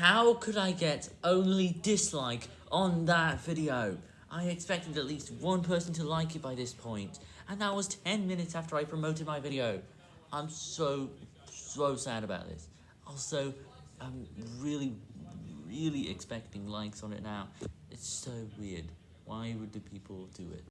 How could I get only dislike on that video? I expected at least one person to like it by this point, and that was 10 minutes after I promoted my video. I'm so, so sad about this. Also, I'm really, really expecting likes on it now. It's so weird. Why would the people do it?